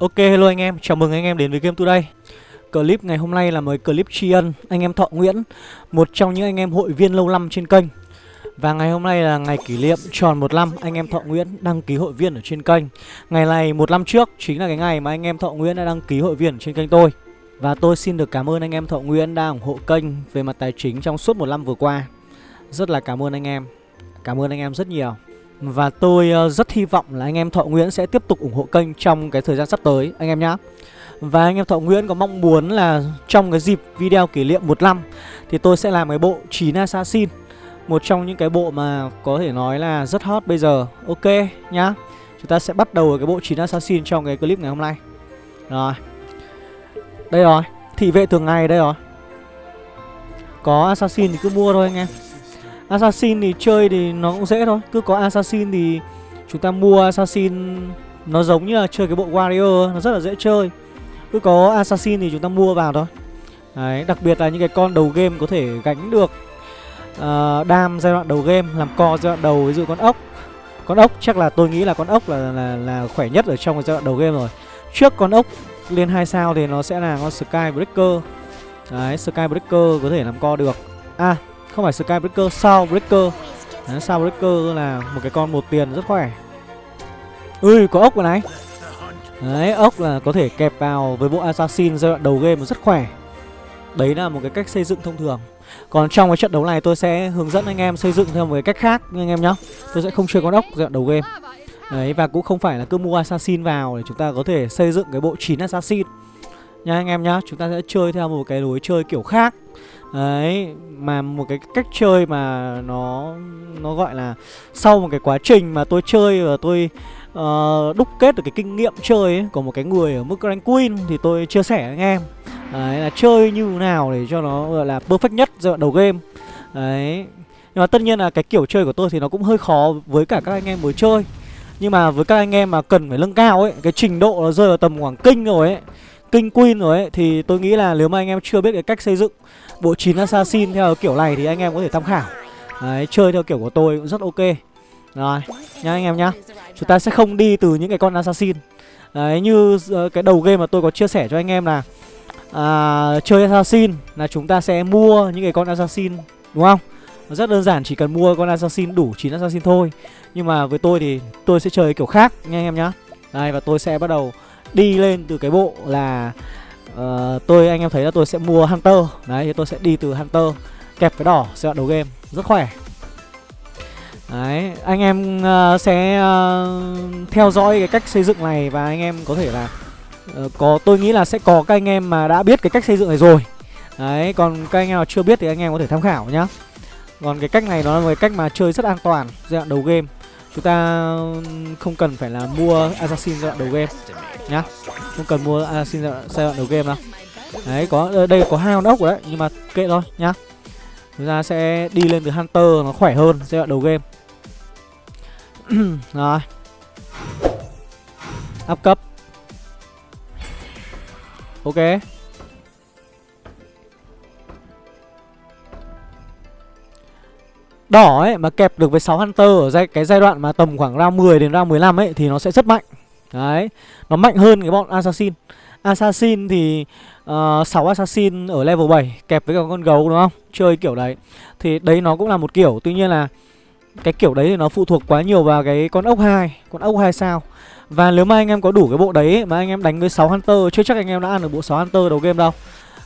Ok hello anh em, chào mừng anh em đến với Game Today. Clip ngày hôm nay là một clip tri ân anh em Thọ Nguyễn Một trong những anh em hội viên lâu năm trên kênh. Và ngày hôm nay là ngày kỷ niệm tròn một năm anh em Thọ Nguyễn đăng ký hội viên ở trên kênh. Ngày này một năm trước chính là cái ngày mà anh em Thọ Nguyễn đã đăng ký hội viên ở trên kênh tôi. Và tôi xin được cảm ơn anh em Thọ Nguyễn đã ủng hộ kênh về mặt tài chính trong suốt một năm vừa qua. Rất là cảm ơn anh em. Cảm ơn anh em rất nhiều và tôi ờ, rất hy vọng là anh em Thọ Nguyễn sẽ tiếp tục ủng hộ kênh trong cái thời gian sắp tới, anh em nhé Và anh em Thọ Nguyễn có mong muốn là trong cái dịp video kỷ niệm một năm Thì tôi sẽ làm cái bộ 9 Assassin, Một trong những cái bộ mà có thể nói là rất hot bây giờ. Ok nhá, Chúng ta sẽ bắt đầu cái bộ 9 Assassin trong cái clip ngày hôm nay. Rồi. Đây rồi, Thị vệ thường ngày đây rồi. Có Assassin thì cứ mua thôi anh em. Assassin thì chơi thì nó cũng dễ thôi. Cứ có Assassin thì chúng ta mua Assassin Nó giống như là chơi cái bộ Warrior Nó rất là dễ chơi. Cứ có Assassin thì chúng ta mua vào thôi. Đấy, đặc biệt là những cái con đầu game có thể gánh được uh, Đam giai đoạn đầu game Làm co giai đoạn đầu ví dụ con ốc. Con ốc chắc là tôi nghĩ là con ốc là, là, là khỏe nhất ở trong cái giai đoạn đầu game rồi. Trước con ốc lên 2 sao thì nó sẽ là con Skybreaker Đấy, Skybreaker có thể làm co được. À, không phải Skybreaker, Soundbreaker Đấy, Soundbreaker là một cái con một tiền rất khỏe. Ui, có ốc rồi này. Đấy, ốc là có thể kẹp vào với bộ Assassin giai đoạn đầu game rất khỏe. Đấy là một cái cách xây dựng thông thường. Còn trong cái trận đấu này tôi sẽ hướng dẫn anh em xây dựng theo một cái cách khác anh em nhá. Tôi sẽ không chơi con ốc giai đoạn đầu game. Đấy, và cũng không phải là cứ mua Assassin vào để chúng ta có thể xây dựng cái bộ 9 Assassin. Nha anh em nhá, chúng ta sẽ chơi theo một cái lối chơi kiểu khác. Đấy, mà một cái cách chơi mà nó nó gọi là sau một cái quá trình mà tôi chơi và tôi uh, đúc kết được cái kinh nghiệm chơi ấy, của một cái người ở mức rank queen thì tôi chia sẻ với anh em. Đấy là chơi như nào để cho nó gọi là perfect nhất giai đoạn đầu game. Đấy. Nhưng mà tất nhiên là cái kiểu chơi của tôi thì nó cũng hơi khó với cả các anh em mới chơi. Nhưng mà với các anh em mà cần phải nâng cao ấy, cái trình độ nó rơi vào tầm khoảng kinh rồi ấy, kinh queen rồi ấy thì tôi nghĩ là nếu mà anh em chưa biết cái cách xây dựng bộ 9 assassin theo kiểu này thì anh em có thể tham khảo. Đấy, chơi theo kiểu của tôi cũng rất ok. Rồi, nhá anh em nhá. Chúng ta sẽ không đi từ những cái con assassin Đấy, như ờ, cái đầu game mà tôi có chia sẻ cho anh em là à, Chơi assassin là chúng ta sẽ mua những cái con assassin Đúng không? Rất đơn giản, chỉ cần mua con assassin đủ 9 assassin thôi. Nhưng mà với tôi thì tôi sẽ chơi kiểu khác nha anh em nhá. Đây, và tôi sẽ bắt đầu đi lên từ cái bộ là uh, tôi anh em thấy là tôi sẽ mua hunter. Đấy thì tôi sẽ đi từ hunter kẹp cái đỏ giai đoạn đầu game. Rất khỏe. Đấy anh em uh, sẽ uh, theo dõi cái cách xây dựng này và anh em có thể là uh, có tôi nghĩ là sẽ có các anh em mà đã biết cái cách xây dựng này rồi. Đấy còn các anh em nào chưa biết thì anh em có thể tham khảo nhá. Còn cái cách này nó là một cái cách mà chơi rất an toàn giai đoạn đầu game. Chúng ta không cần phải là mua assassin giai đoạn đầu game nhá. Không cần mua à, xin giai đoạn đầu game đâu đấy có ờ, đây có hai con ốc rồi đấy nhưng mà kệ thôi nhá. Chúng ta sẽ đi lên từ hunter nó khỏe hơn giai đoạn đầu game. Rồi. Up cấp. Ok. Đỏ ấy mà kẹp được với 6 Hunter ở giai, cái giai đoạn mà tầm khoảng round 10 đến round 15 ấy thì nó sẽ rất mạnh. Đấy, nó mạnh hơn cái bọn Assassin. Assassin thì ờ, uh, 6 Assassin ở level 7 kẹp với cả con gấu đúng không? Chơi kiểu đấy. Thì đấy nó cũng là một kiểu, tuy nhiên là cái kiểu đấy thì nó phụ thuộc quá nhiều vào cái con ốc 2, con ốc 2 sao. Và nếu mà anh em có đủ cái bộ đấy mà anh em đánh với 6 Hunter chưa chắc anh em đã ăn được bộ 6 Hunter đầu game đâu.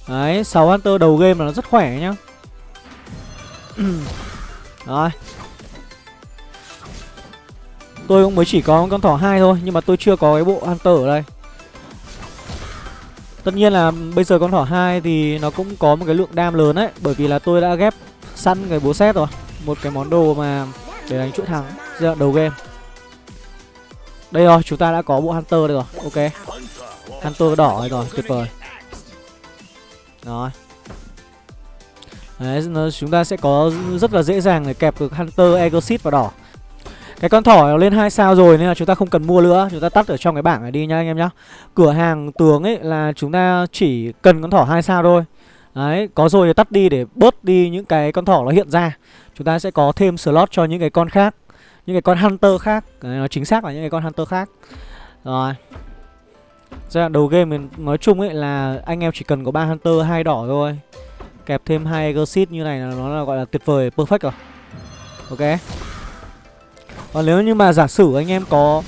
Đấy, 6 Hunter đầu game là nó rất khỏe nhá. Rồi Tôi cũng mới chỉ có con thỏ hai thôi Nhưng mà tôi chưa có cái bộ Hunter ở đây. Tất nhiên là bây giờ con thỏ hai thì nó cũng có một cái lượng đam lớn đấy Bởi vì là tôi đã ghép săn cái búa xét rồi Một cái món đồ mà để đánh chuỗi thắng giai đoạn đầu game. Đây rồi, chúng ta đã có bộ Hunter đây rồi Ok. Hunter đỏ rồi, rồi tuyệt vời. Rồi. Đấy, chúng ta sẽ có rất là dễ dàng để kẹp được Hunter, Exit và đỏ. Cái con thỏ lên 2 sao rồi nên là chúng ta không cần mua nữa. Chúng ta tắt ở trong cái bảng này đi nha anh em nhá. Cửa hàng tướng ấy là chúng ta chỉ cần con thỏ 2 sao thôi. Đấy, có rồi thì tắt đi để bớt đi những cái con thỏ nó hiện ra. Chúng ta sẽ có thêm slot cho những cái con khác Những cái con Hunter khác. Đấy, Nó chính xác là những cái con Hunter khác. Rồi. Giai đoạn đầu game mình nói chung ấy là anh em chỉ cần có ba Hunter hai đỏ thôi. Kẹp thêm hai Exit như này là nó là gọi là tuyệt vời, perfect rồi. Ok. Còn nếu như mà giả sử anh em có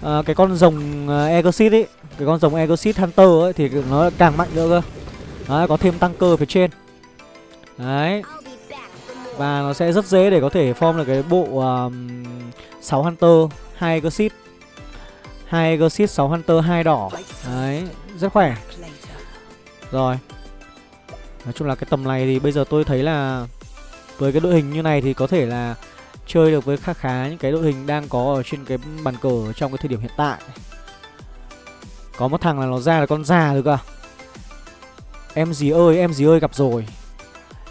uh, cái con rồng ờ, uh, ấy Cái con rồng Egosit Hunter ấy thì nó càng mạnh nữa cơ. Đấy, có thêm tăng cơ phía trên. Đấy. Và nó sẽ rất dễ để có thể form được cái bộ um, 6 Hunter, 2 Egosit, hai Egosit 6 Hunter, hai đỏ. Đấy, rất khỏe. Rồi. Nói chung là cái tầm này thì bây giờ tôi thấy là Với cái đội hình như này thì có thể là Chơi được với khá khá những cái đội hình đang có ở trên cái bàn cờ trong cái thời điểm hiện tại. Có một thằng là nó ra là con già rồi cơ. Em gì ơi, em gì ơi gặp rồi.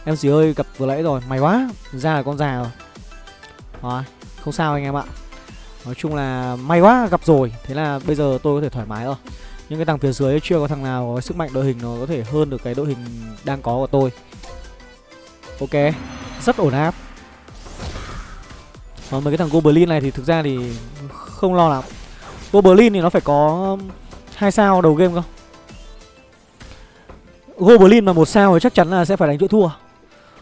Em gì ơi gặp vừa nãy rồi, mày quá Ra là con già rồi. Đó, không sao anh em ạ. Nói chung là may quá gặp rồi. Thế là bây giờ tôi có thể thoải mái rồi. Những cái thằng phía dưới chưa có thằng nào có sức mạnh đội hình nó có thể hơn được cái đội hình đang có của tôi. Ok Rất ổn áp. Còn mấy cái thằng Goblin này thì thực ra thì không lo lắm. Goblin thì nó phải có hai sao đầu game không Goblin mà một sao thì chắc chắn là sẽ phải đánh chuỗi thua.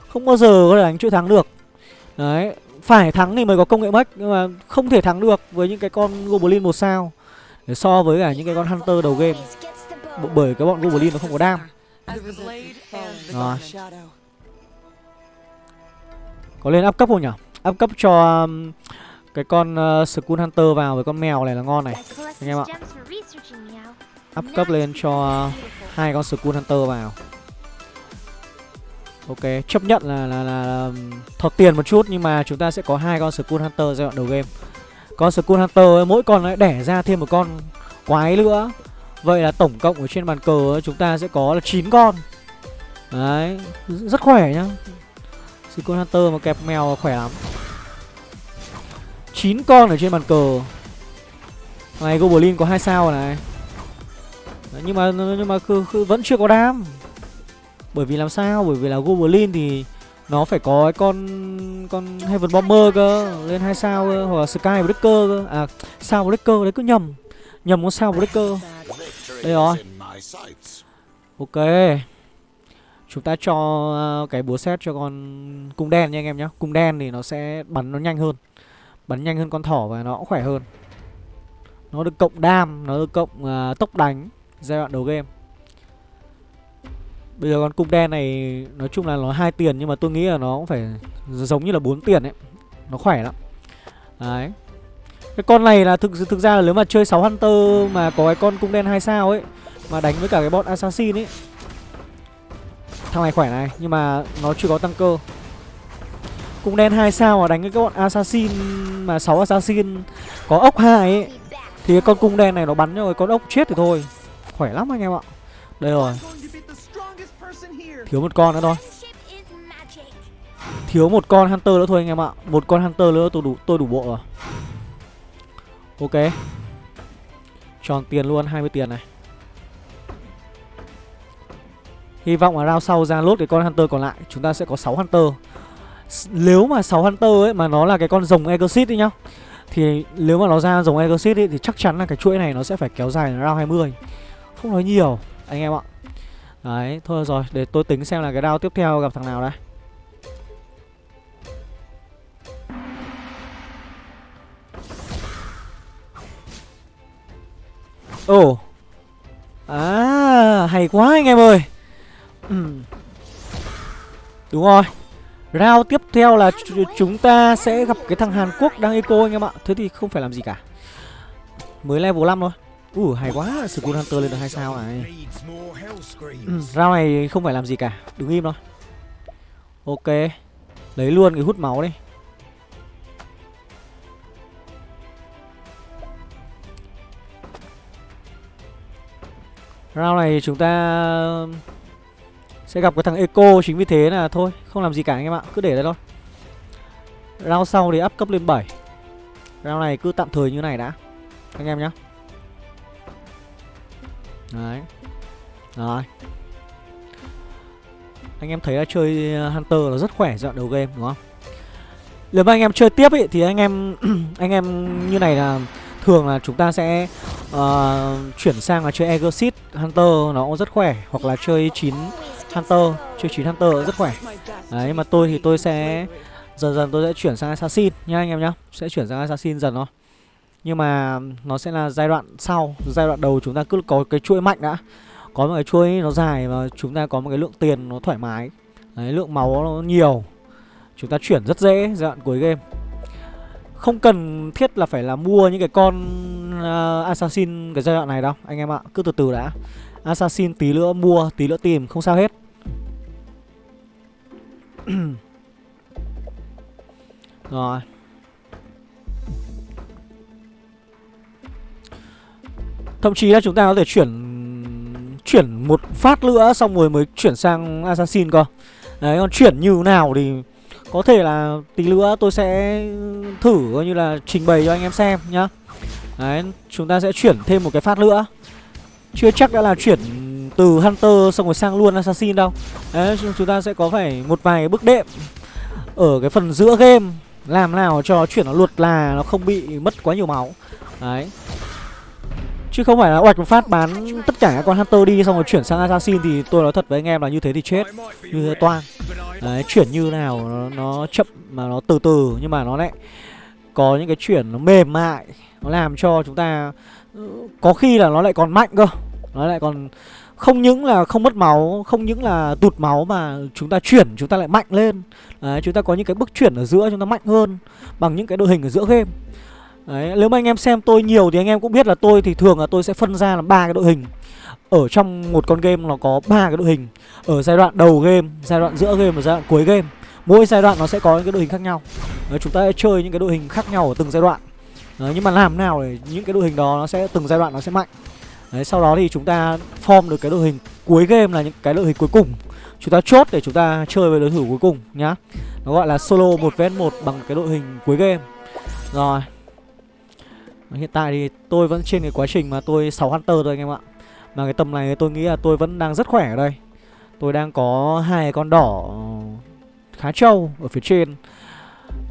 Không bao giờ có thể đánh chuỗi thắng được. Đấy, phải thắng thì mới có công nghệ mech, nhưng mà không thể thắng được với những cái con goblin một sao để so với cả những cái con hunter đầu game. Bởi cái bọn goblin nó không có đam. Rồi. Có lên áp cấp không nhỉ up cấp cho um, cái con ờ, uh, skull hunter vào với con mèo này là ngon này anh em ạ up cấp lên cho hai con skull hunter vào Ok, chấp nhận là là, là, là um, thọt tiền một chút nhưng mà chúng ta sẽ có hai con Skull Hunter giai đoạn đầu game. Con Skull Hunter mỗi con lại đẻ ra thêm một con quái nữa. Vậy là tổng cộng ở trên bàn cờ chúng ta sẽ có là 9 con. Đấy, rất khỏe nhá. Skull Hunter mà kẹp mèo khỏe lắm. 9 con ở trên bàn cờ. Này Goblin có hai sao này. Đấy, nhưng mà nhưng mà cứ, vẫn chưa có đam. Bởi vì làm sao? Bởi vì là Goblin thì nó phải có cái con con Heaven Bomber cơ, lên hai sao cơ, hoặc là Sky Breaker cơ. À, sao Breaker đấy cứ nhầm. Nhầm con sao Breaker. Đây rồi. Ok. Chúng ta cho à, cái búa xét cho con cung đen nha anh em nhé Cung đen thì nó sẽ bắn nó nhanh hơn Bắn nhanh hơn con thỏ và nó cũng khỏe hơn Nó được cộng đam, nó được cộng uh, tốc đánh giai đoạn đầu game Bây giờ con cung đen này nói chung là nó hai tiền nhưng mà tôi nghĩ là nó cũng phải giống như là bốn tiền ấy. Nó khỏe lắm. Đấy. Cái con này là thực thực ra là nếu mà chơi 6 Hunter mà có cái con cung đen hai sao ấy mà đánh với cả cái bọn assassin ấy. Thằng này khỏe này nhưng mà nó chưa có tăng cơ. Cung đen hai sao mà đánh với các bọn assassin mà 6 assassin có ốc hai ấy. Thì cái con cung đen này nó bắn cho con ốc chết thì thôi. Khỏe lắm anh em ạ. Đây rồi. Thiếu một con nữa thôi. Thiếu một con Hunter nữa thôi anh em ạ. Một con Hunter nữa tôi đủ tôi đủ bộ rồi. Ok. Tròn tiền luôn 20 tiền này. Hy vọng là round sau ra lốt cái con Hunter còn lại. Chúng ta sẽ có 6 Hunter. Nếu mà 6 Hunter ấy mà nó là cái con rồng Exit đi nhá Thì nếu mà nó ra rồng Exit ấy Thì chắc chắn là cái chuỗi này nó sẽ phải kéo dài round 20 Không nói nhiều anh em ạ. Đấy, thôi rồi, để tôi tính xem là cái round tiếp theo gặp thằng nào đây. Ồ. Oh. À, hay quá anh em ơi. Ừ. Đúng rồi. Round tiếp theo là chúng ta sẽ gặp cái thằng Hàn Quốc đang eco anh em ạ. Thế thì không phải làm gì cả. Mới level 5 thôi. Ủa uh, hay quá. Skull Hunter lên được 2 sao này. Ừ, Round này không phải làm gì cả. Đứng im thôi. Ok. Lấy luôn cái hút máu đi. Round này chúng ta sẽ gặp cái thằng Eco Chính vì thế là thôi Không làm gì cả anh em ạ Cứ để đây thôi. Round sau thì up cấp lên 7 Round này cứ tạm thời như này đã Anh em nhé Đấy. Rồi. Anh em thấy là chơi ờ, Hunter là rất khỏe dọn đầu game đúng không? Nếu mà anh em chơi tiếp ý, thì anh em anh em như này là thường là chúng ta sẽ uh, chuyển sang là chơi Exit Hunter nó cũng rất khỏe hoặc là chơi 9 Hunter, chơi 9 Hunter rất khỏe. Đấy nhưng mà tôi thì tôi sẽ dần dần tôi sẽ chuyển sang Assassin nha anh em nhá, sẽ chuyển sang Assassin dần thôi. Nhưng mà nó sẽ là giai đoạn sau, giai đoạn đầu chúng ta cứ có cái chuỗi mạnh đã. Có một cái chuỗi nó dài và chúng ta có một cái lượng tiền nó thoải mái. Đấy, lượng máu nó nhiều. Chúng ta chuyển rất dễ giai đoạn cuối game. Không cần thiết là phải là mua những cái con uh, Assassin cái giai đoạn này đâu Anh em ạ, cứ từ từ đã Assassin tí nữa mua, tí nữa tìm, không sao hết Rồi. Thậm chí là chúng ta có thể chuyển Chuyển một phát nữa Xong rồi mới chuyển sang Assassin cơ. Đấy, còn chuyển như nào thì Có thể là tí nữa tôi sẽ Thử coi như là trình bày cho anh em xem nhá. Đấy, chúng ta sẽ chuyển thêm một cái phát nữa. Chưa chắc đã là chuyển từ Hunter xong rồi sang luôn Assassin đâu. Đấy chúng ta sẽ có phải một vài bước đệm Ở cái phần giữa game. Làm nào cho chuyển nó luật là nó không bị mất quá nhiều máu. Đấy. Chứ không phải là oạch một phát bán tất cả các con Hunter đi xong rồi chuyển sang Assassin thì tôi nói thật với anh em là như thế thì chết. Như thế toan Đấy, chuyển như nào nó, nó chậm mà nó từ từ nhưng mà nó lại có những cái chuyển nó mềm mại. Nó làm cho chúng ta ừ, có khi là nó lại còn mạnh cơ. Nó lại còn không những là không mất máu, không những là tụt máu mà chúng ta chuyển chúng ta lại mạnh lên Đấy, chúng ta có những cái bước chuyển ở giữa chúng ta mạnh hơn bằng những cái đội hình ở giữa game Đấy, nếu mà anh em xem tôi nhiều thì anh em cũng biết là tôi thì thường là tôi sẽ phân ra là ba cái đội hình. Ở trong một con game nó có ba cái đội hình. Ở giai đoạn đầu game, giai đoạn giữa game và giai đoạn cuối game. Mỗi giai đoạn nó sẽ có những cái đội hình khác nhau. Đấy, chúng ta sẽ chơi những cái đội hình khác nhau ở từng giai đoạn. Đấy, nhưng mà làm nào để những cái đội hình đó nó sẽ từng giai đoạn nó sẽ mạnh. Đấy, sau đó thì chúng ta form được cái đội hình cuối game là những cái đội hình cuối cùng. Chúng ta chốt để chúng ta chơi với đối thủ cuối cùng nhá. Nó gọi là solo 1 vs 1 bằng cái đội hình cuối game. Rồi, Hiện tại thì tôi vẫn trên cái quá trình mà tôi 6 Hunter thôi anh em ạ Mà cái tầm này tôi nghĩ là tôi vẫn đang rất khỏe ở đây Tôi đang có hai con đỏ khá trâu ở phía trên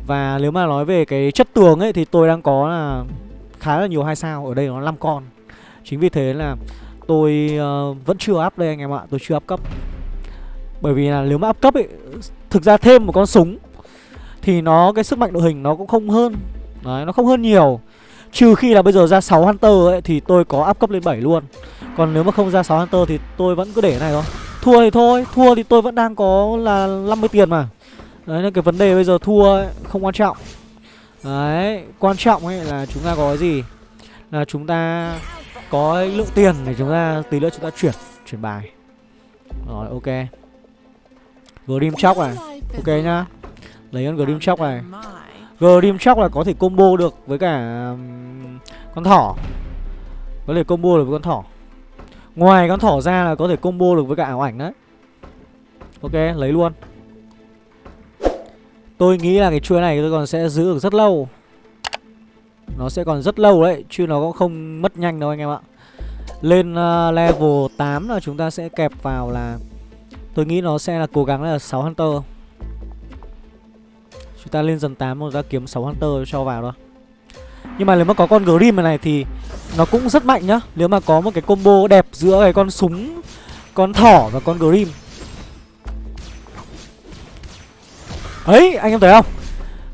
Và nếu mà nói về cái chất tường ấy thì tôi đang có là khá là nhiều hai sao Ở đây nó 5 con Chính vì thế là tôi uh, vẫn chưa up đây anh em ạ Tôi chưa up cấp. Bởi vì là nếu mà up cấp ấy Thực ra thêm một con súng Thì nó cái sức mạnh đội hình nó cũng không hơn. Đấy nó không hơn nhiều. Trừ khi là bây giờ ra 6 Hunter ấy Thì tôi có up cấp lên 7 luôn. Còn nếu mà không ra 6 Hunter thì tôi vẫn cứ để này thôi. Thua thì thôi Thua thì tôi vẫn đang có là 50 tiền mà. Đấy nên cái vấn đề bây giờ thua ấy, không quan trọng. Đấy Quan trọng ấy là chúng ta có cái gì? Là chúng ta có lượng tiền để chúng ta tí nữa chúng ta chuyển Chuyển bài. Rồi ok. Grim Shock này. Ok nhá. Lấy con Grim Shock này. Grim Shock là có thể combo được với cả um, con thỏ. Có thể combo được với con thỏ. Ngoài con thỏ ra là có thể combo được với cả ảo ảnh đấy. Ok, lấy luôn. Tôi nghĩ là cái chuỗi này tôi còn sẽ giữ được rất lâu. Nó sẽ còn rất lâu đấy Chứ nó cũng không mất nhanh đâu anh em ạ. Lên uh, level 8 là chúng ta sẽ kẹp vào là Tôi nghĩ nó sẽ là cố gắng là 6 Hunter. Chúng ta lên dần 8 rồi ra kiếm 6 Hunter cho vào thôi. Nhưng mà nếu mà có con Grim này, này thì Nó cũng rất mạnh nhá. Nếu mà có một cái combo đẹp giữa cái con súng Con thỏ và con Grim. Ấy anh em thấy không?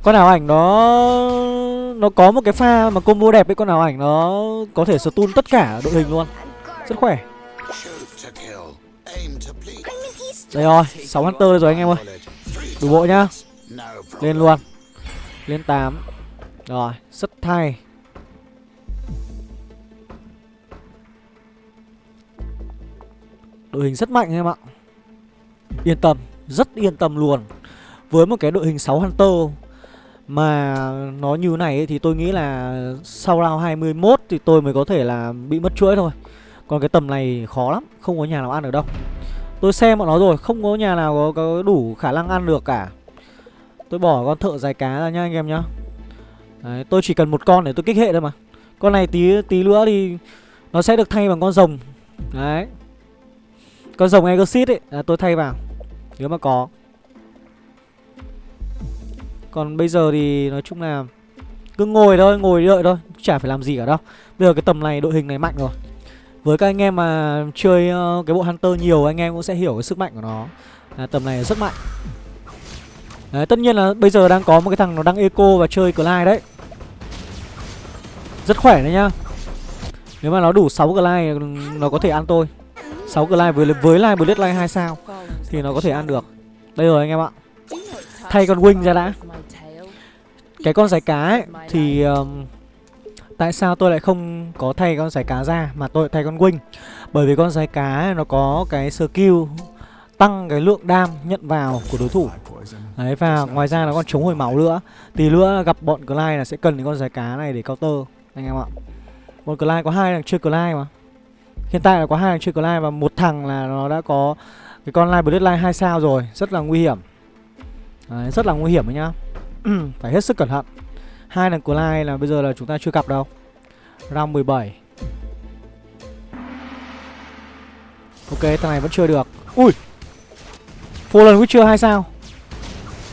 Con nào ảnh nó nó có một cái pha mà combo đẹp ấy, Con ảo ảnh nó có thể stun tất cả đội hình luôn. Rất khỏe. Đây rồi 6 Hunter rồi anh em ơi. Đủ bộ nhá. Lên luôn. Lên 8 Rồi, rất thay. Đội hình rất mạnh em ạ. Yên tâm, Rất yên tâm luôn. Với một cái đội hình 6 Hunter mà nó như này ấy, thì tôi nghĩ là Sau round 21 thì tôi mới có thể là bị mất chuỗi thôi. Còn cái tầm này khó lắm Không có nhà nào ăn được đâu. Tôi xem bọn nó rồi Không có nhà nào có, có đủ khả năng ăn được cả. Tôi bỏ con thợ dài cá ra nhá anh em nhá. Đấy, tôi chỉ cần một con để tôi kích hệ thôi mà. Con này tí tí nữa thì Nó sẽ được thay bằng con rồng. Đấy. Con rồng Egosit ấy là tôi thay vào. Nếu mà có. Còn bây giờ thì nói chung là Cứ ngồi thôi, ngồi đợi thôi Chả phải làm gì cả đâu. Bây giờ cái tầm này đội hình này mạnh rồi. Với các anh em mà chơi uh, cái bộ Hunter nhiều Anh em cũng sẽ hiểu cái sức mạnh của nó. À, Tầm này rất mạnh. Đấy, tất nhiên là bây giờ đang có một cái thằng nó đang eco và chơi Clyde đấy. Rất khỏe đấy nhá. Nếu mà nó đủ 6 Clyde ừ, nó có thể ăn tôi. 6 Clyde với với live Blade Line 2 sao thì nó có thể ăn được. Đây rồi anh em ạ. Thay con wing ra đã. Cái con giải cá ấy thì um, tại sao tôi lại không có thay con giải cá ra mà tôi thay con wing? Bởi vì con giải cá ấy, nó có cái skill tăng cái lượng đam nhận vào của đối thủ. Đấy và ngoài ra nó còn chống hồi máu nữa. Tí nữa gặp bọn Clyde là sẽ cần cái con giải cá này để counter anh em ạ. Bọn Clyde có hai thằng chơi Clyde mà. Hiện tại là có hai thằng chơi Clyde và một thằng là nó đã có cái con Live Bloodline 2 sao rồi, rất là nguy hiểm. Đấy, rất là nguy hiểm đấy nhá. Phải hết sức cẩn thận. Hai lần Clyde là bây giờ là chúng ta chưa gặp đâu. Round 17. Ok, thằng này vẫn chơi được. Ui. Fallen Witcher 2 sao?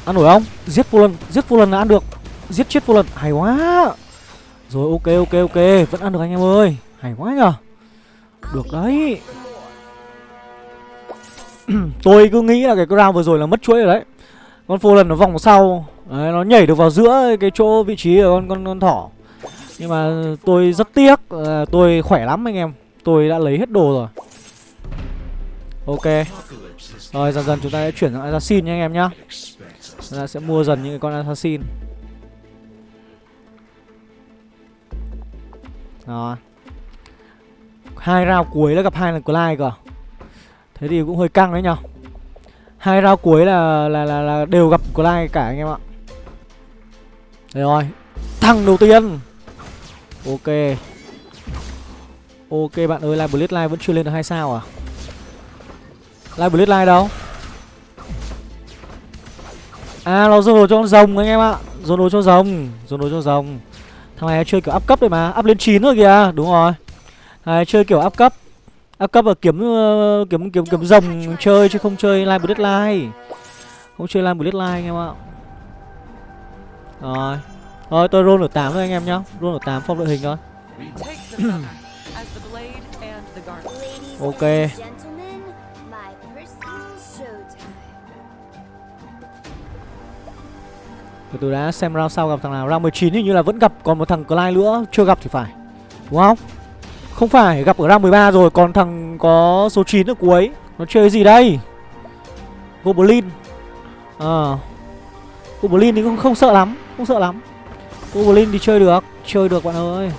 Ăn nổi không? Giết Fallen, giết Fallen là ăn được. Giết chết Fallen, hay quá. Rồi ok ok ok, vẫn ăn được anh em ơi. Hay quá nhờ được đấy Tôi cứ nghĩ là cái round vừa rồi là mất chuỗi rồi đấy con phô lần nó vòng sau. Đấy, Nó nhảy được vào giữa cái chỗ vị trí của con, con, con thỏ. Nhưng mà tôi rất tiếc à, Tôi khỏe lắm anh em. Tôi đã lấy hết đồ rồi. Ok. Rồi dần dần chúng ta sẽ chuyển sang assassin nha anh em nhá. Chúng ta sẽ mua dần những cái con assassin. Rồi. Hai round cuối là gặp hai lần Clyde cơ. Thế thì cũng hơi căng đấy nhở hai round cuối là, là là là đều gặp Clyde cả anh em ạ. Đây rồi Thằng đầu tiên. Ok. Ok bạn ơi, Live Blitz vẫn chưa lên được hai sao à? Live Blitz đâu? À nó dồn đồ cho con rồng anh em ạ. Dồn đồ cho rồng Dồn đồ cho rồng. Thằng này chơi kiểu áp cấp đấy mà áp lên 9 rồi kìa. Đúng rồi. Đấy, chơi kiểu áp cấp áp cấp và kiếm uh, kiếm kiếm kiếm rồng chơi chứ không chơi live bloodline không chơi live bloodline anh em ạ. Rồi. Rồi tôi roll ở 8 thôi anh em nhá. Roll ở 8 phong đội hình thôi. Ok. Từ từ đã xem round sau gặp thằng nào. Round 19 hình như là vẫn gặp còn một thằng Clyde nữa. Chưa gặp thì phải. Đúng không không phải, gặp ở round 13 rồi Còn thằng có số 9 ở cuối Nó chơi gì đây? Goblin Ờ. À. Goblin thì cũng không sợ lắm Không sợ lắm. Goblin thì chơi được Chơi được bạn ơi.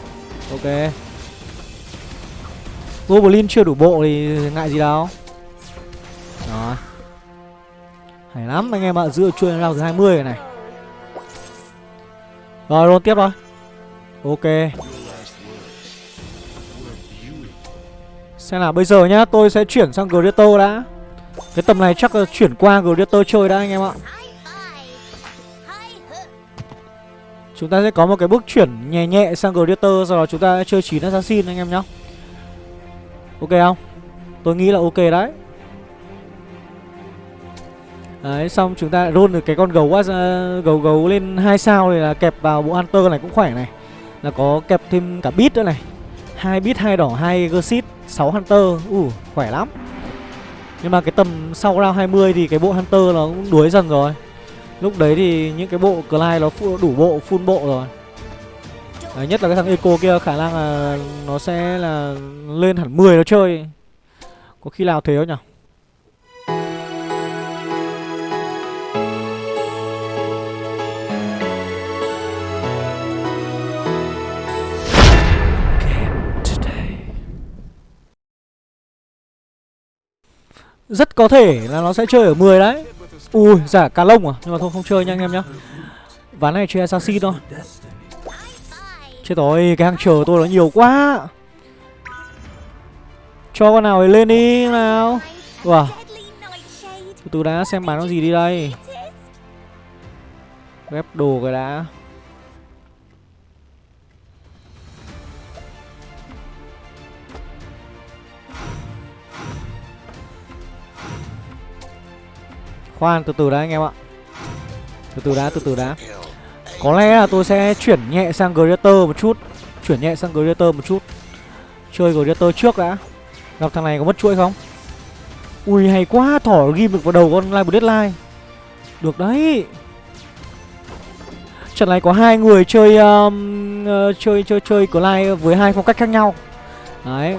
Ok. Goblin chưa đủ bộ thì ngại gì đâu. Đó Hay lắm anh em ạ Dựa chuyên round thứ 20 này. Rồi luôn tiếp thôi. Ok. Xem là bây giờ nhá tôi sẽ chuyển sang Greater đã. Cái tầm này chắc là chuyển qua Greater chơi đã anh em ạ. Chúng ta sẽ có một cái bước chuyển nhẹ nhẹ sang Greater Sau đó chúng ta chơi 9 Assassin anh em nhá. Ok không? Tôi nghĩ là ok đấy. Đấy xong chúng ta roll được cái con gấu uh, gấu gấu lên hai sao thì là kẹp vào bộ Hunter này cũng khỏe này. Là có kẹp thêm cả bit nữa này hai bit hai đỏ hai Gersit 6 Hunter. Ủ khỏe lắm. Nhưng mà cái tầm sau round 20 thì cái bộ Hunter nó cũng đuối dần rồi. Lúc đấy thì những cái bộ Clyde nó đủ bộ, full bộ rồi. Đấy, Nhất là cái thằng Eco kia khả năng là nó sẽ là lên hẳn 10 nó chơi. Có khi nào thế không nhỉ? Rất có thể là nó sẽ chơi ở 10 đấy. Ui, giả cá lông à? Nhưng mà thôi không chơi nha anh em nhá. Ván này chơi assassin thôi. Chết rồi, cái hàng chờ tôi nó nhiều quá. Cho con nào ấy lên đi nào. Wow Từ từ đã xem bán nó gì đi đây. Ghép đồ cái đã. Khoan từ từ đã anh em ạ. Từ từ đã từ từ đã. Có lẽ là tôi sẽ chuyển nhẹ sang Greater một chút. Chuyển nhẹ sang Greater một chút. Chơi Greater trước đã. Gặp thằng này có mất chuỗi không? Ui hay quá Thỏ ghim được vào đầu con Live Deadline. Được đấy. Trận này có hai người chơi um, uh, chơi chơi chơi lai với hai phong cách khác nhau. Đấy.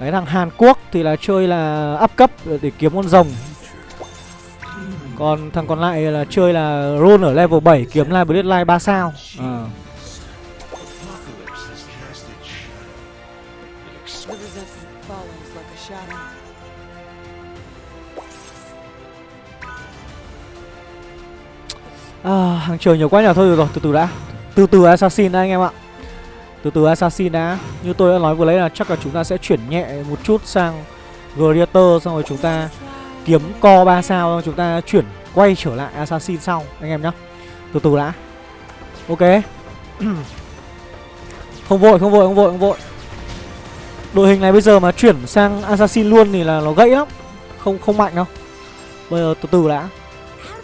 Đấy thằng Hàn Quốc thì là chơi là up cấp để kiếm con rồng. Còn thằng còn lại là chơi là roll ở level 7 kiếm lại Bloodline 3 sao. À. À, hàng trời nhiều quá nhỉ thôi được rồi từ từ đã từ từ assassin đã anh em ạ từ từ assassin đã như tôi đã nói vừa lấy là chắc là chúng ta sẽ chuyển nhẹ một chút sang gladiator xong rồi chúng ta kiếm co 3 sao, chúng ta chuyển quay trở lại assassin sau, anh em nhá. Từ từ đã. Ok. Không vội không vội không vội không vội. Đội hình này bây giờ mà chuyển sang assassin luôn thì là nó gãy lắm. Không không mạnh đâu. Bây giờ từ từ đã.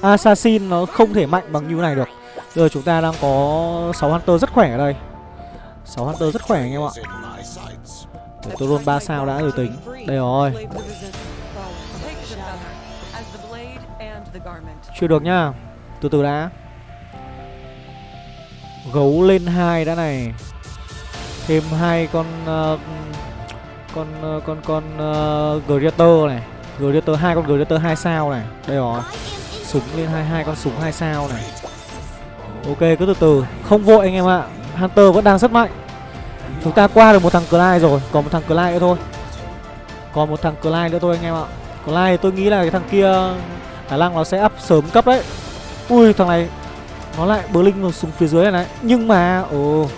Assassin nó không thể mạnh bằng như này được. Giờ chúng ta đang có 6 Hunter rất khỏe ở đây. 6 Hunter rất khỏe, anh em ạ. Để tôi roll 3 sao đã rồi tính. Đây rồi. Chưa được nhá. Từ từ đã. Gấu lên hai đã này. Thêm hai con uh, Con uh, con con uh, Greater này. Greater hai con Greater hai sao này. Đây rồi. Súng lên hai hai con súng hai sao này. Ok cứ từ từ. Không vội anh em ạ. Hunter vẫn đang rất mạnh. Chúng ta qua được một thằng Clyde rồi. Còn một thằng Clyde nữa thôi. Còn một thằng Clyde nữa thôi anh em ạ. Clyde tôi nghĩ là cái thằng kia Khả năng nó sẽ up sớm cấp đấy. Ui, thằng này Nó lại bờ linh xuống phía dưới này này. Nhưng mà, Ồ,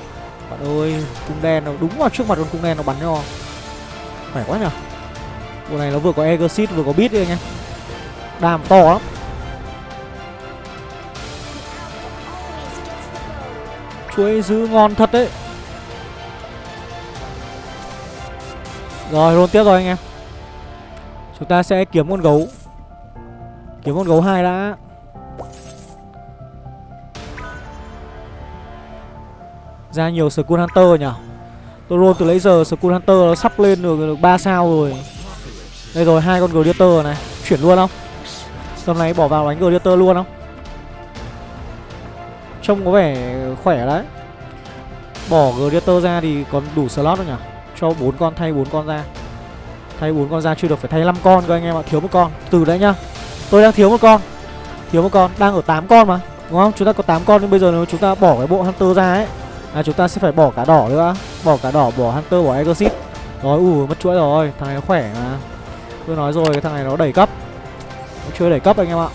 Bạn ơi, Cung đen nó đúng vào trước mặt con cung đen nó bắn cho. Khỏe quá nhở Bộ này nó vừa có Exit vừa có bit đấy anh em. Đàm to lắm. Chuối giữ ngon thật đấy. Rồi luôn tiếp rồi anh em. Chúng ta sẽ kiếm con gấu. Kiếm con gấu hai đã. Ra nhiều Skull Hunter nhỉ? Tôi roll từ lấy giờ Skull Hunter nó sắp lên được, được 3 sao rồi. Đây rồi hai con Gladiator này. Chuyển luôn không? Tầm này bỏ vào đánh Gladiator luôn không? Trông có vẻ khỏe đấy. Bỏ Gladiator ra thì còn đủ slot đâu nhỉ? Cho bốn con thay bốn con ra. Thay bốn con ra chưa được phải thay 5 con cơ anh em ạ Thiếu một con. Từ đấy nhá. Tôi đang thiếu một con. Thiếu một con. Đang ở 8 con mà Đúng không? Chúng ta có 8 con nhưng bây giờ nếu chúng ta bỏ cái bộ Hunter ra ấy là chúng ta sẽ phải bỏ cả đỏ nữa. Bỏ cả đỏ, bỏ Hunter, bỏ Exorcist. Rồi, ủ mất chuỗi rồi. Thằng này nó khỏe mà. Tôi nói rồi, cái thằng này nó đẩy cấp. Nó chưa đẩy cấp anh em ạ.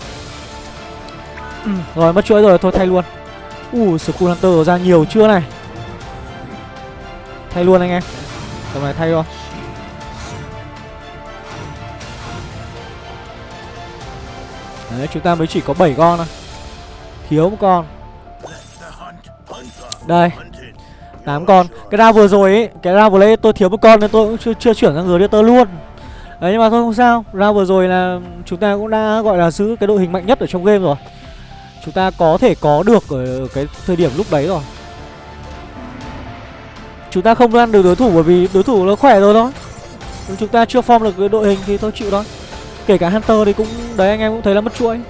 Rồi, mất chuỗi rồi, thôi thay luôn. Ui, Skull Hunter ra nhiều chưa này. Thay luôn anh em. Tầm này thay thôi. Đấy, chúng ta mới chỉ có 7 con thôi. Thiếu một con. Đây. 8 con. Cái ra vừa rồi ấy Cái ra vừa lấy tôi thiếu một con nên tôi cũng chưa, chưa chuyển sang Gladiator luôn. Đấy nhưng mà thôi không sao. Ra vừa rồi là chúng ta cũng đã gọi là giữ cái đội hình mạnh nhất ở trong game rồi. Chúng ta có thể có được ở cái thời điểm lúc đấy rồi. Chúng ta không ăn được đối thủ bởi vì đối thủ nó khỏe rồi thôi. Chúng ta chưa form được cái đội hình thì thôi chịu thôi. Kể cả Hunter thì cũng Đấy anh em cũng thấy là mất chuỗi.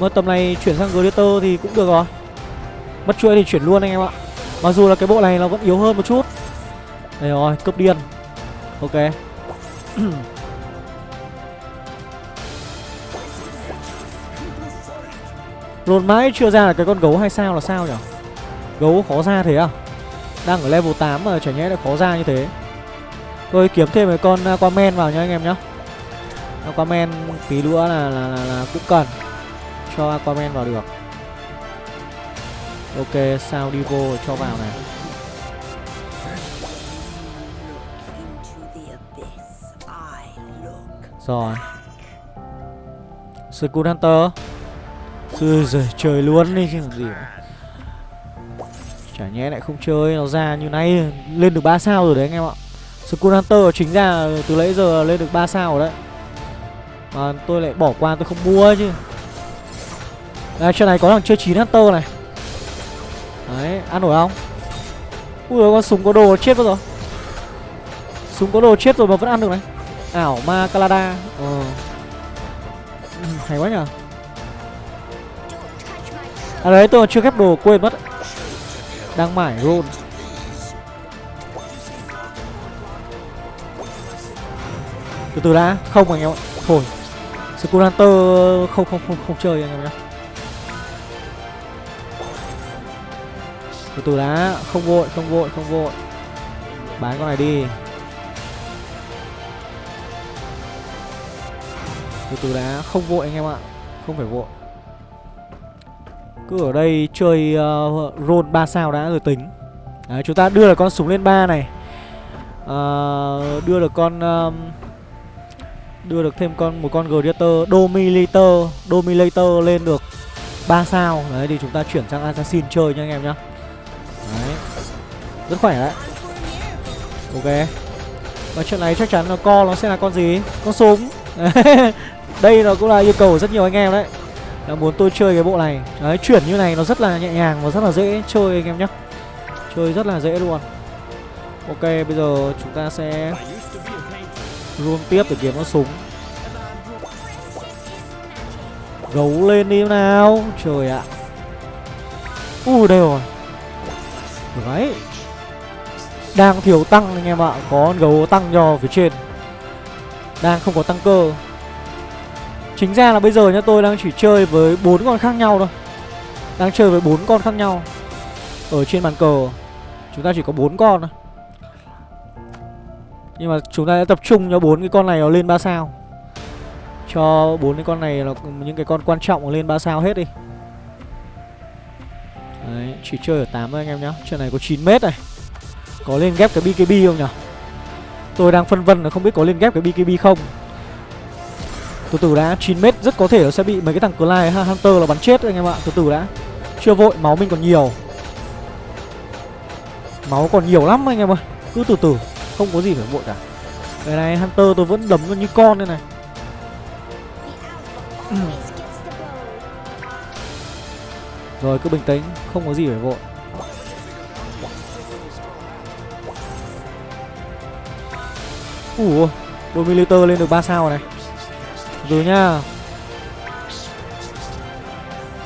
Mà tầm này chuyển sang Gladiator thì cũng được rồi. Mất chuỗi thì chuyển luôn anh em ạ. Mặc dù là cái bộ này nó vẫn yếu hơn một chút. Đây rồi, cấp điên. Ok. Lồn mãi chưa ra là cái con gấu hay sao là sao nhỉ Gấu khó ra thế à? Đang ở level 8 mà chả nhẽ lại khó ra như thế. Tôi kiếm thêm cái con Aquaman vào nha anh em nhá. Aquaman tí nữa là, là, là, là cũng cần Cho Aquaman vào được. Ok sao đi vô cho vào này? Rồi. Skull Hunter. Ui giời, trời luôn đi chứ gì Chả nhẽ lại không chơi Nó ra như này Lên được 3 sao rồi đấy anh em ạ. Skull Hunter chính ra từ nãy giờ lên được 3 sao rồi đấy. Mà tôi lại bỏ qua tôi không mua chứ. Đây, trên này có thằng chơi chín Hunter này. Đấy, ăn nổi không? Ui con súng có đồ chết rồi. Súng có đồ chết rồi mà vẫn ăn được này. Ảo ma Calada Ờ. Ừ, Hay quá nhở, À đấy tôi chưa ghép đồ quên mất. Đang mải roll Từ từ đã. Không anh em ạ. Thôi. Skull Hunter không không không không chơi anh em nhé Từ từ đã Không vội không vội không vội. Bán con này đi. Từ từ đã Không vội anh em ạ. Không phải vội. Cứ ở đây chơi uh, roll 3 sao đã rồi tính. Đấy chúng ta đưa được con súng lên 3 này. Uh, Đưa được con uh, Đưa được thêm con, một con Gladiator Dominator Dominator lên được 3 sao. Đấy, thì chúng ta chuyển sang Assassin chơi nha anh em nhá. Đấy. Rất khỏe đấy. Ok. Và trận này chắc chắn là co nó sẽ là con gì? Con súng. Đây nó cũng là yêu cầu của rất nhiều anh em đấy. Là muốn tôi chơi cái bộ này. Đấy, chuyển như này nó rất là nhẹ nhàng và rất là dễ chơi anh em nhé Chơi rất là dễ luôn. Ok, bây giờ chúng ta sẽ Room tiếp để kiếm nó súng. Gấu lên đi nào. Trời ạ. U, đây rồi. Đấy. Đang thiếu tăng anh em ạ. Có con gấu tăng cho phía trên. Đang không có tăng cơ. Chính ra là bây giờ nhá, tôi đang chỉ chơi với bốn con khác nhau thôi. Đang chơi với bốn con khác nhau. Ở trên bàn cờ. Chúng ta chỉ có bốn con thôi. Nhưng mà chúng ta sẽ tập trung cho bốn cái con này nó lên 3 sao. Cho bốn cái con này là những cái con quan trọng lên 3 sao hết đi. Đấy, chỉ chơi ở 8 thôi anh em nhá. Trận này có 9 mét này. Có lên ghép cái BKB không nhỉ Tôi đang phân vân là không biết có lên ghép cái BKB không. Từ từ đã 9 mét rất có thể nó sẽ bị mấy cái thằng Clyde Hunter là bắn chết anh em ạ. Từ từ đã. Chưa vội máu mình còn nhiều. Máu còn nhiều lắm anh em ơi. Cứ từ từ. Không có gì phải vội cả. Cái này Hunter tôi vẫn đấm nó như con đây này. Ừ. Rồi cứ bình tĩnh Không có gì phải vội. Ủa Dominator lên được 3 sao này. Từ nhá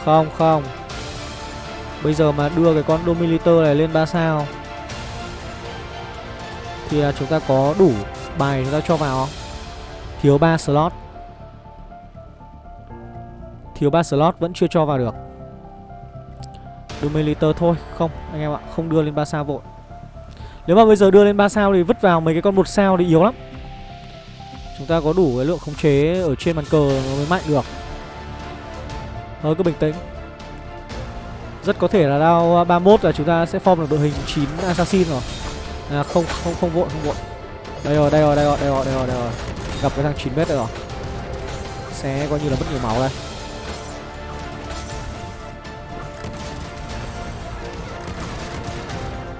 Không không. Bây giờ mà đưa cái con Dominator này lên 3 sao thì à, chúng ta có đủ bài chúng ta cho vào không? Thiếu 3 slot. Thiếu 3 slot vẫn chưa cho vào được. Dominator thôi, Không, anh em ạ, Không đưa lên 3 sao vội. Nếu mà bây giờ đưa lên 3 sao thì vứt vào mấy cái con một sao thì yếu lắm. Chúng ta có đủ cái lượng khống chế ở trên bàn cờ mới mạnh được. Thôi cứ bình tĩnh. Rất có thể là đao 31 là chúng ta sẽ form được đội hình 9 assassin rồi. À không không không vội không vội Đây rồi đây rồi đây rồi đây rồi đây rồi, đây rồi. Gặp cái thằng 9 mét đây rồi. Sẽ coi như là mất nhiều máu đây.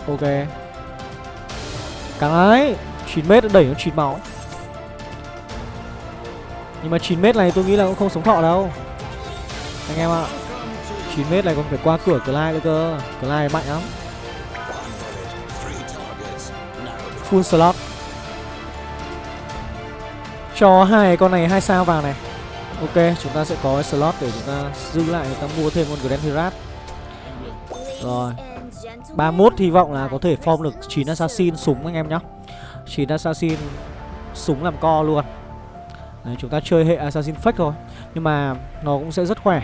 Ok. Càng ấy 9 mét đẩy nó 9 máu. Nhưng mà 9m này tôi nghĩ là cũng không sống thọ đâu. Anh em ạ à, 9m này còn phải qua cửa cửa lai nữa cơ. Cửa lai mạnh lắm. Full slot. Cho hai con này hai sao vào này. Ok chúng ta sẽ có slot để chúng ta giữ lại Chúng ta mua thêm con Grand Hirat Rồi. 31 hy vọng là có thể form được 9 assassin súng anh em nhé 9 assassin súng làm co luôn. Đấy, chúng ta chơi hệ Assassin Fake thôi Nhưng mà nó cũng sẽ rất khỏe.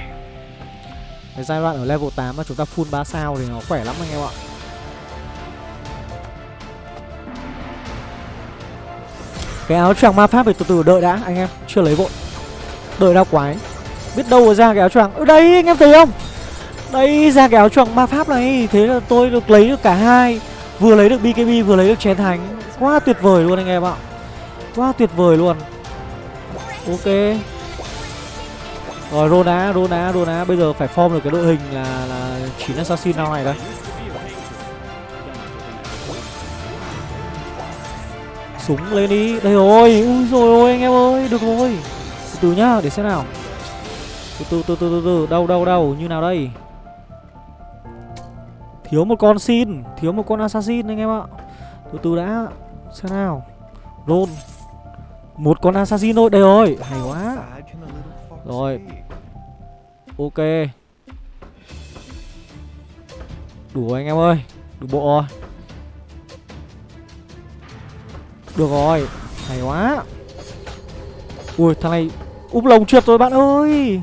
Cái giai đoạn ở level 8 mà chúng ta full 3 sao thì nó khỏe lắm anh em ạ. Cái áo choàng ma pháp thì từ từ đợi đã, anh em. Chưa lấy vội. Đợi đau quái Biết đâu ra cái áo choàng. Ở đây, anh em thấy không? Đây, ra cái áo choàng ma pháp này. Thế là tôi được lấy được cả hai. Vừa lấy được BKB vừa lấy được chén thánh. Quá tuyệt vời luôn anh em ạ. Quá tuyệt vời luôn. Ok. Rồi, Rona Rona Rona. Bây giờ phải form được cái đội hình là là chín assassin nào này đây. Súng lên đi. Đây rồi. Ui rồi ôi anh em ơi. Được rồi. Từ từ nhá để xem nào. Từ từ từ từ từ, từ. đâu đâu đâu như nào đây? Thiếu một con xin. Thiếu một con assassin anh em ạ. Từ từ đã. Xem nào. Roll Một con assassin thôi. Đây rồi. Hay quá. Rồi. Ok. Đủ anh em ơi. Đủ bộ rồi. Được rồi. Hay quá. Ui thằng này Úp lồng trượt rồi bạn ơi.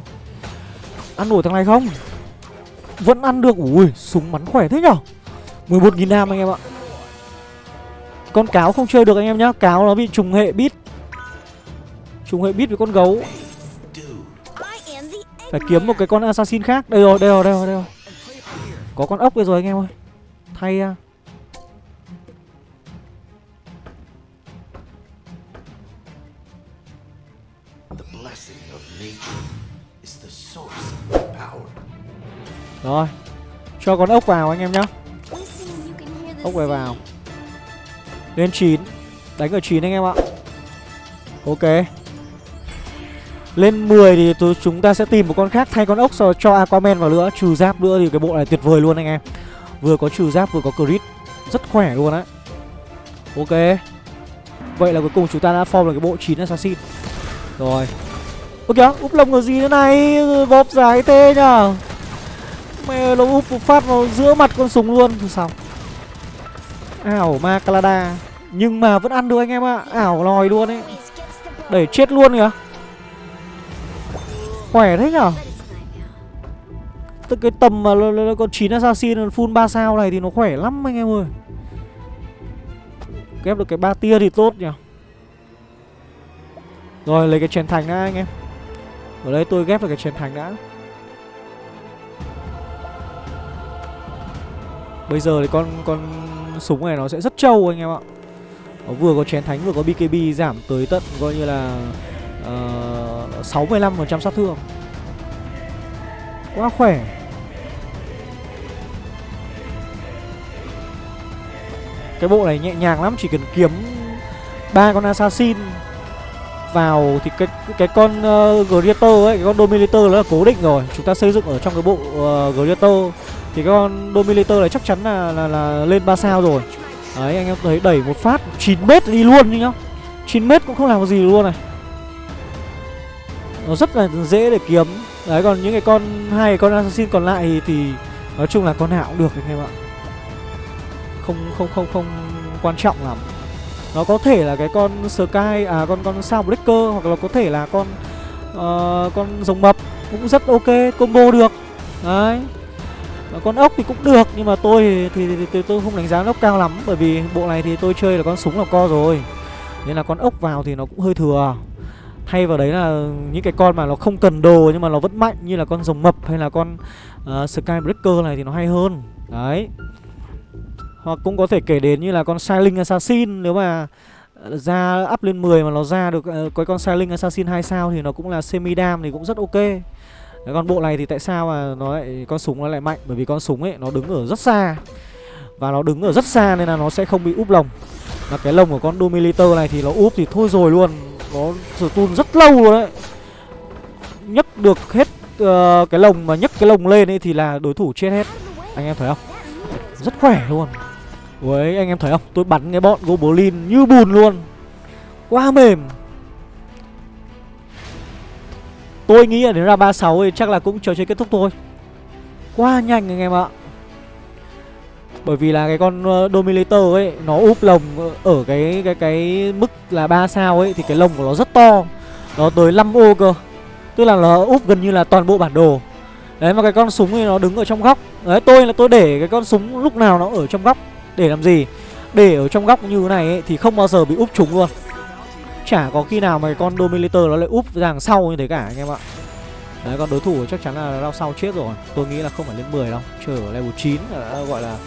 Ăn nổi thằng này không? Vẫn ăn được. Ui súng bắn khỏe thế nhở? 11.000 nam anh em ạ. Con cáo không chơi được anh em nhá. Cáo nó bị trùng hệ bít Trùng hệ bít với con gấu. Phải kiếm một cái con assassin khác. Đây rồi đây rồi đây rồi, đây rồi. Có con ốc đây rồi anh em ơi. Thay ra Rồi Cho con ốc vào anh em nhá. Ốc về vào. Lên 9 Đánh ở 9 anh em ạ. Ok. Lên 10 thì tôi, chúng ta sẽ tìm một con khác thay con ốc rồi cho Aquaman vào nữa. Trừ giáp nữa thì cái bộ này tuyệt vời luôn anh em. Vừa có trừ giáp vừa có crit. Rất khỏe luôn á. Ok. Vậy là cuối cùng chúng ta đã form được cái bộ 9 assassin. Rồi. Ơ kìa, úp lông ở gì thế này? Vộp dài thế nhở Mẹ nó úp một phát vào giữa mặt con súng luôn. Thì xong Ảo ma Calada Nhưng mà vẫn ăn được anh em ạ. À. Ảo lòi luôn ấy. Đẩy chết luôn kìa. Khỏe thế nhở? Tức cái tầm mà con chín assassin full 3 sao này thì nó khỏe lắm anh em ơi. Ghép được cái ba tia thì tốt nhỉ Rồi, lấy cái chèn thành đã anh em. Ở đây tôi ghép được cái chèn thành đã. Bây giờ thì con con súng này nó sẽ rất trâu anh em ạ. Nó vừa có chén thánh vừa có BKB giảm tới tận coi như là ờ, uh, 65% sát thương. Quá khỏe. Cái bộ này nhẹ nhàng lắm Chỉ cần kiếm ba con assassin vào thì cái cái con uh, Greater ấy, cái con Dominator nó là cố định rồi. Chúng ta xây dựng ở trong cái bộ uh, Greater thì con Dominator này chắc chắn là là, là lên 3 sao rồi. Đấy anh em thấy đẩy một phát 9 mét đi luôn như nhá. 9 mét cũng không làm gì luôn này. Nó rất là dễ để kiếm. Đấy còn những cái con hai con assassin còn lại thì, thì nói chung là con nào cũng được anh em ạ. Không không không không quan trọng lắm. Nó có thể là cái con Sky à con con sao Breaker hoặc là có thể là con uh, con rồng mập cũng rất ok combo được. Đấy. Và con ốc thì cũng được nhưng mà tôi thì, thì, thì, thì tôi không đánh giá ốc cao lắm bởi vì bộ này thì tôi chơi là con súng là co rồi. Nên là con ốc vào thì nó cũng hơi thừa. Thay vào đấy là những cái con mà nó không cần đồ nhưng mà nó vẫn mạnh như là con rồng mập hay là con uh, Sky Breaker này thì nó hay hơn. Đấy. Hoặc cũng có thể kể đến như là con Silent Assassin Nếu mà ờ, ra up lên 10 mà nó ra được uh, cái con Silent Assassin 2 sao thì nó cũng là semi dam thì cũng rất ok Đấy, con bộ này thì tại sao mà nó lại con súng nó lại mạnh? Bởi vì con súng ấy nó đứng ở rất xa. Và nó đứng ở rất xa nên là nó sẽ không bị úp lồng. Và cái lồng của con Dominator này thì nó úp thì thôi rồi luôn. Nó tun rất lâu luôn đấy. Nhấc được hết uh, cái lồng mà nhấc cái lồng lên ấy thì là đối thủ chết hết. Anh em thấy không? Rất khỏe luôn. Ui anh em thấy không? Tôi bắn cái bọn Goblin như bùn luôn. Quá mềm. Tôi nghĩ là nếu ra 36 thì chắc là cũng trò chơi kết thúc thôi. Quá nhanh anh em ạ. Bởi vì là cái con ờ, Dominator ấy Nó úp lồng ở cái cái cái mức là 3 sao ấy Thì cái lồng của nó rất to. Nó tới 5 ô cơ. Tức là nó úp gần như là toàn bộ bản đồ. Đấy mà cái con súng thì nó đứng ở trong góc. Đấy tôi là tôi để cái con súng lúc nào nó ở trong góc. Để làm gì? Để ở trong góc như thế này ấy, Thì không bao giờ bị úp trúng luôn. Chả có khi nào mà con Dominator nó lại úp ra đằng sau như thế cả, anh em ạ. Đấy, con đối thủ chắc chắn là đau sau chết rồi. Tôi nghĩ là không phải lên 10 đâu, Chơi ở level 9 đã ờ, gọi là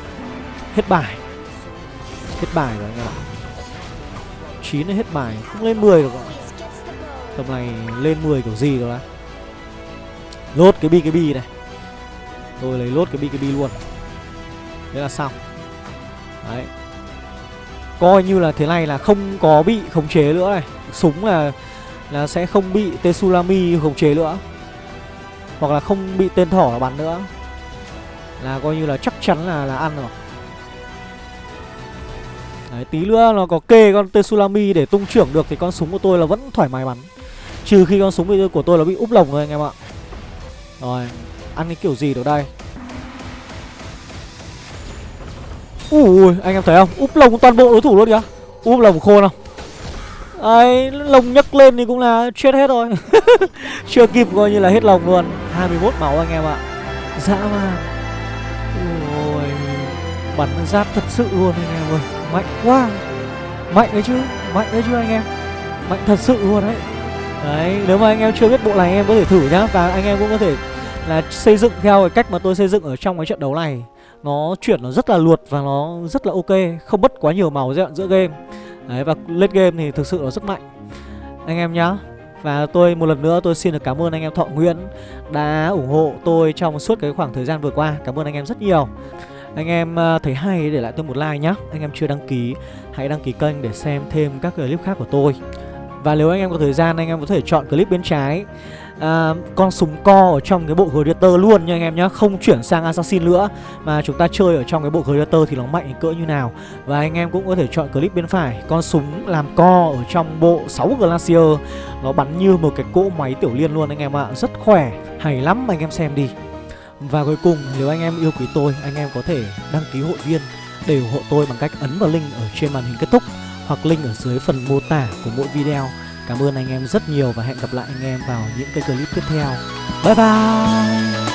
Hết bài. Hết bài rồi, anh em ạ. 9 là hết bài, Không lên 10 được rồi Tầm này lên 10 kiểu gì rồi đó Lốt cái BKB này. Tôi lấy lốt cái BKB luôn. Thế là xong. Đấy. Coi như là thế này là không có bị khống chế nữa này. Súng là là sẽ không bị Tsunami khống chế nữa. Hoặc là không bị tên thỏ bắn nữa. Là coi như là chắc chắn là là ăn rồi. Đấy, tí nữa nó có kê con Tsunami để tung trưởng được thì con súng của tôi là vẫn thoải mái bắn. Trừ khi con súng của tôi là bị úp lồng rồi anh em ạ. Rồi, ăn cái kiểu gì được đây? Ui, anh em thấy không? Úp lồng toàn bộ đối thủ luôn kìa. Úp lồng khôn không? ấy lồng nhấc lên thì cũng là chết hết rồi. Chưa kịp coi như là hết lồng luôn. 21 máu anh em ạ. Dã man. Ôi Bắn giáp thật sự luôn anh em ơi. Mạnh quá. Mạnh đấy chứ Mạnh đấy chứ anh em. Mạnh thật sự luôn đấy. Đấy nếu mà anh em chưa biết bộ này anh em có thể thử nhá. Và anh em cũng có thể là xây dựng theo cái cách mà tôi xây dựng ở trong cái trận đấu này. Nó chuyển nó rất là luột và nó rất là ok, Không mất quá nhiều màu giai đoạn giữa game. Đấy, và late game thì thực sự nó rất mạnh. Anh em nhá, Và tôi một lần nữa tôi xin được cảm ơn anh em Thọ Nguyễn Đã ủng hộ tôi trong suốt cái khoảng thời gian vừa qua. Cảm ơn anh em rất nhiều. Anh em ờ, thấy hay để lại tôi một like nhá. Anh em chưa đăng ký, Hãy đăng ký kênh để xem thêm các clip khác của tôi. Và nếu anh em có thời gian, anh em có thể chọn clip bên trái à, con súng co ở trong cái bộ Gladiator luôn nha anh em nhá Không chuyển sang Assassin nữa. Mà chúng ta chơi ở trong cái bộ Gladiator thì nó mạnh cỡ như nào. Và anh em cũng có thể chọn clip bên phải. Con súng làm co ở trong bộ 6 Glacier. Nó bắn như một cái cỗ máy tiểu liên luôn anh em ạ. Rất khỏe, hay lắm anh em xem đi. Và cuối cùng nếu anh em yêu quý tôi Anh em có thể đăng ký hội viên để ủng hộ tôi bằng cách ấn vào link ở trên màn hình kết thúc hoặc link ở dưới phần mô tả của mỗi video. Cảm ơn anh em rất nhiều và hẹn gặp lại anh em vào những cái clip tiếp theo. Bye bye!